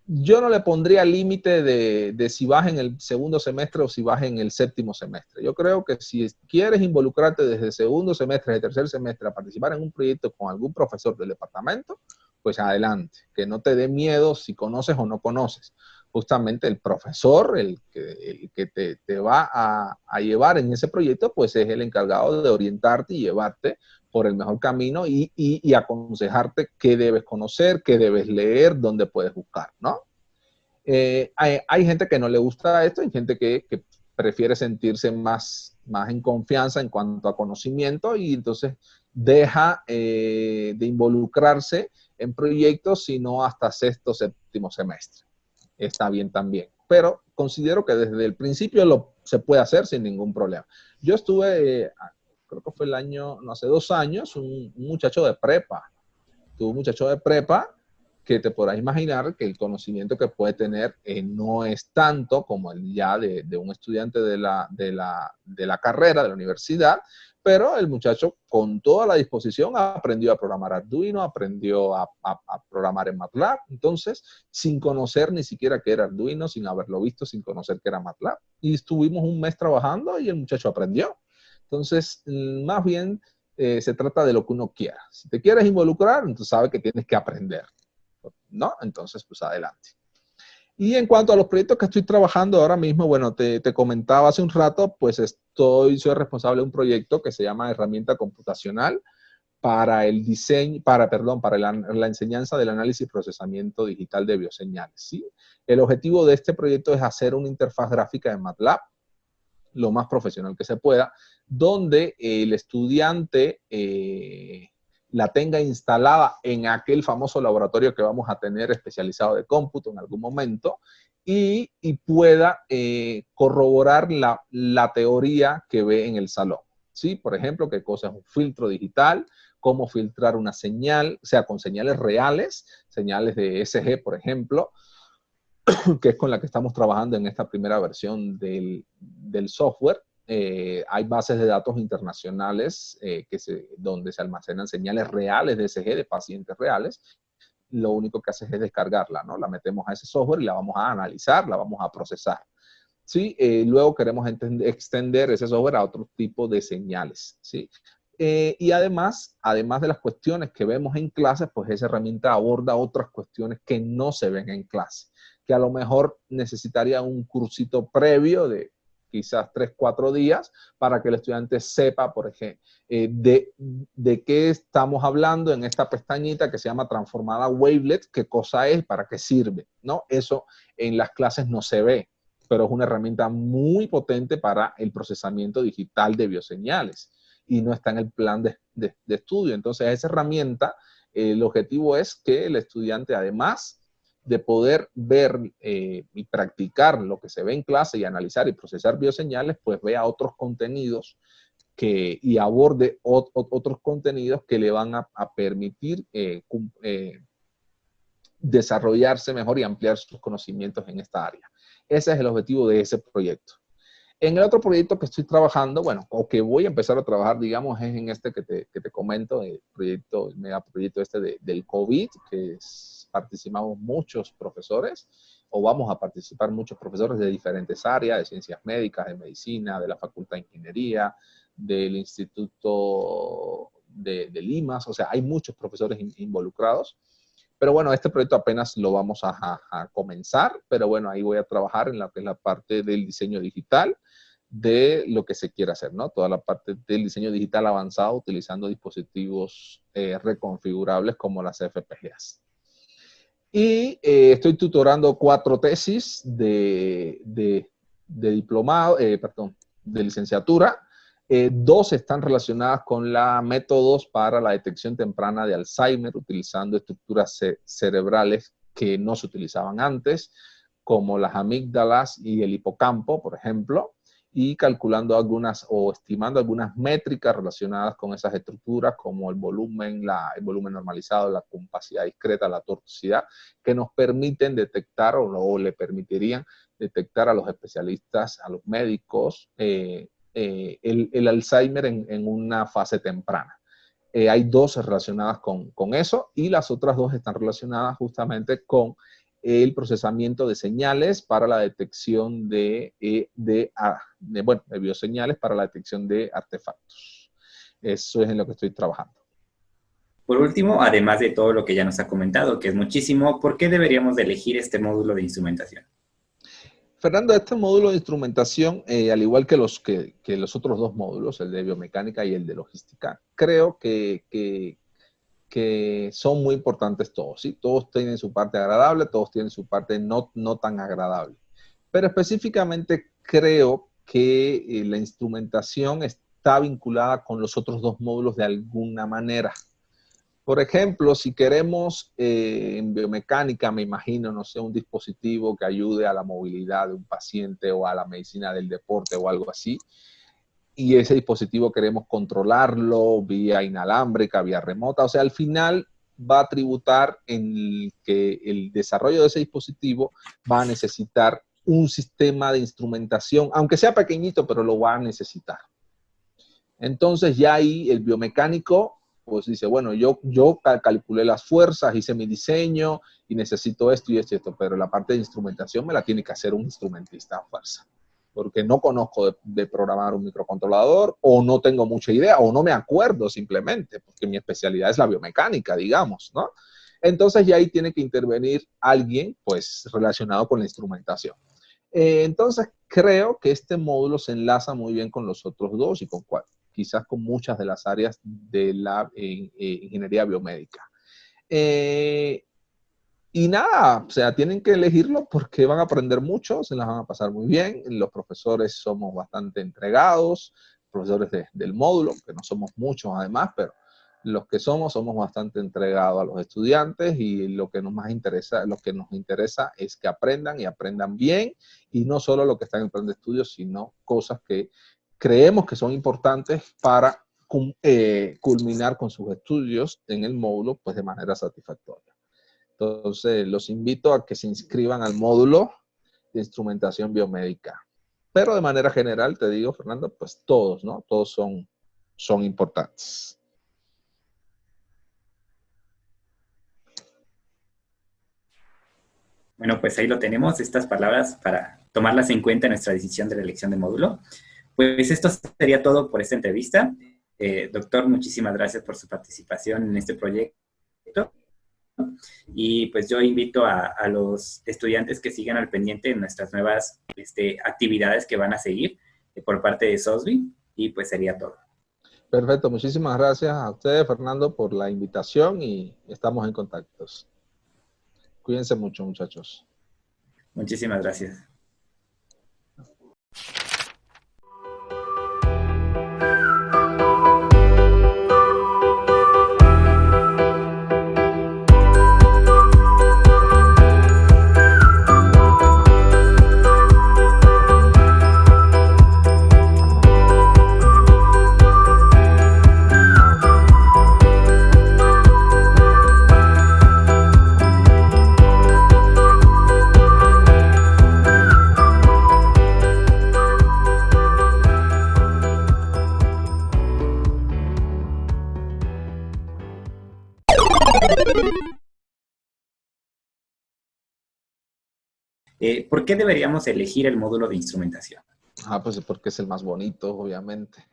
yo no le pondría límite de, si vas en el segundo semestre o si vas en el séptimo semestre. Yo creo que si quieres involucrarte desde segundo semestre, desde tercer semestre, a participar en un proyecto con algún profesor del departamento, pues adelante. Que no te dé miedo si conoces o no conoces. Justamente el profesor, el que, que te, va a, a, llevar en ese proyecto, pues es el encargado de orientarte y llevarte por el mejor camino y, aconsejarte qué debes conocer, qué debes leer, dónde puedes buscar, ¿no? Eh, hay, gente que no le gusta esto, hay gente que, prefiere sentirse más, más en confianza en cuanto a conocimiento y entonces deja eh, de involucrarse en proyectos sino hasta sexto, séptimo semestre. Está bien también. Pero considero que desde el principio lo, se puede hacer sin ningún problema. Yo estuve eh, creo que fue el año, no hace dos años, un, muchacho de prepa. Tuvo un muchacho de prepa que te podrás imaginar que el conocimiento que puede tener eh, no es tanto como el ya de, un estudiante de la, de, la, de la carrera, de la universidad, pero el muchacho con toda la disposición aprendió a programar Arduino, aprendió a, programar en MATLAB, entonces sin conocer ni siquiera qué era Arduino, sin haberlo visto, sin conocer qué era MATLAB. Y estuvimos un mes trabajando y el muchacho aprendió. Entonces, mm, más bien eh, se trata de lo que uno quiera. Si te quieres involucrar, entonces sabes que tienes que aprender, ¿no? Entonces, pues adelante. Y en cuanto a los proyectos que estoy trabajando ahora mismo, bueno, te, comentaba hace un rato, pues estoy, soy responsable de un proyecto que se llama Herramienta Computacional para el diseño, para, perdón, para la, la, enseñanza del análisis y procesamiento digital de bioseñales, ¿sí? El objetivo de este proyecto es hacer una interfaz gráfica en MATLAB, lo más profesional que se pueda, donde el estudiante eh, la tenga instalada en aquel famoso laboratorio que vamos a tener especializado de cómputo en algún momento y, pueda eh, corroborar la, la, teoría que ve en el salón. ¿Sí? Por ejemplo, qué cosa es un filtro digital, cómo filtrar una señal, sea, con señales reales, señales de SG, por ejemplo, que es con la que estamos trabajando en esta primera versión del, del software. Eh, hay bases de datos internacionales eh, que se, donde se almacenan señales reales de SG de pacientes reales. Lo único que hace es descargarla, ¿no? La metemos a ese software y la vamos a analizar, la vamos a procesar. ¿sí? Eh, luego queremos extender ese software a otro tipo de señales, ¿sí? y además, además de las cuestiones que vemos en clase, pues esa herramienta aborda otras cuestiones que no se ven en clase que a lo mejor necesitaría un cursito previo de quizás tres, cuatro días para que el estudiante sepa, por ejemplo, eh, de, de, qué estamos hablando en esta pestañita que se llama transformada wavelet, qué cosa es, para qué sirve, ¿no? Eso en las clases no se ve, pero es una herramienta muy potente para el procesamiento digital de bioseñales y no está en el plan de, de, de estudio. Entonces, esa herramienta, el objetivo es que el estudiante además de poder ver eh, y practicar lo que se ve en clase y analizar y procesar bioseñales, pues vea otros contenidos que, y aborde otros contenidos que le van a, permitir eh, eh, desarrollarse mejor y ampliar sus conocimientos en esta área. Ese es el objetivo de ese proyecto. En el otro proyecto que estoy trabajando, bueno, o que voy a empezar a trabajar, digamos, es en este que te, que te comento, el proyecto, el megaproyecto este del COVID, que participamos muchos profesores, o vamos a participar muchos profesores de diferentes áreas, de ciencias médicas, de medicina, de la Facultad de Ingeniería, del Instituto de, de Limas, o sea, hay muchos profesores involucrados. Pero bueno, este proyecto apenas lo vamos a, comenzar, pero bueno, ahí voy a trabajar en la, que la parte del diseño digital de lo que se quiere hacer, ¿no? Toda la parte del diseño digital avanzado utilizando dispositivos eh, reconfigurables como las FPGAs. Y eh, estoy tutorando cuatro tesis de, de, diplomado, eh, perdón, de licenciatura. Eh, dos están relacionadas con la métodos para la detección temprana de Alzheimer, utilizando estructuras cerebrales que no se utilizaban antes, como las amígdalas y el hipocampo, por ejemplo, y calculando algunas o estimando algunas métricas relacionadas con esas estructuras, como el volumen, el volumen normalizado, la compacidad discreta, la tortuosidad, que nos permiten detectar o, o le permitirían detectar a los especialistas, a los médicos, eh, eh, el, Alzheimer en, una fase temprana. Eh, hay dos relacionadas con, eso y las otras dos están relacionadas justamente con el procesamiento de señales para la detección de, eh, de, ah, de, bueno, de bioseñales para la detección de artefactos. Eso es en lo que estoy trabajando. Por último, además de todo lo que ya nos ha comentado, que es muchísimo, ¿por qué deberíamos elegir este módulo de instrumentación? Fernando, este módulo de instrumentación, eh, al igual que los, que, los otros dos módulos, el de biomecánica y el de logística, creo que, que, son muy importantes todos, ¿sí? Todos tienen su parte agradable, todos tienen su parte no, no tan agradable. Pero específicamente creo que eh, la instrumentación está vinculada con los otros dos módulos de alguna manera. Por ejemplo, si queremos eh, en biomecánica, me imagino, no sé, un dispositivo que ayude a la movilidad de un paciente o a la medicina del deporte o algo así, y ese dispositivo queremos controlarlo vía inalámbrica, vía remota, o sea, al final va a tributar en que el desarrollo de ese dispositivo va a necesitar un sistema de instrumentación, aunque sea pequeñito, pero lo va a necesitar. Entonces ya ahí el biomecánico pues dice, bueno, yo, yo calculé las fuerzas, hice mi diseño y necesito esto y esto y esto, pero la parte de instrumentación me la tiene que hacer un instrumentista a fuerza, porque no conozco de, programar un microcontrolador o no tengo mucha idea o no me acuerdo simplemente, porque mi especialidad es la biomecánica, digamos, ¿no? Entonces ya ahí tiene que intervenir alguien, pues, relacionado con la instrumentación. Eh, entonces, creo que este módulo se enlaza muy bien con los otros dos y con quizás con muchas de las áreas de la eh, ingeniería biomédica. Eh, y nada, o sea, tienen que elegirlo porque van a aprender mucho, se las van a pasar muy bien. Los profesores somos bastante entregados, profesores del módulo, que no somos muchos además, pero los que somos, somos bastante entregados a los estudiantes y lo que nos más interesa, lo que nos interesa es que aprendan y aprendan bien y no solo lo que está en el plan de estudios, sino cosas que creemos que son importantes para eh, culminar con sus estudios en el módulo pues de manera satisfactoria. Entonces, los invito a que se inscriban al módulo de instrumentación biomédica. Pero de manera general, te digo, Fernando, pues todos, ¿no? Todos son, son importantes. Bueno, pues ahí lo tenemos, estas palabras para tomarlas en cuenta en nuestra decisión de la elección de módulo. Pues esto sería todo por esta entrevista. Eh, doctor, muchísimas gracias por su participación en este proyecto. Y pues yo invito a, los estudiantes que sigan al pendiente en nuestras nuevas este, actividades que van a seguir eh, por parte de SOSBI. Y pues sería todo. Perfecto, muchísimas gracias a ustedes, Fernando, por la invitación y estamos en contacto. Cuídense mucho, muchachos. Muchísimas gracias. Eh, ¿Por qué deberíamos elegir el módulo de instrumentación? Ah, pues porque es el más bonito, obviamente.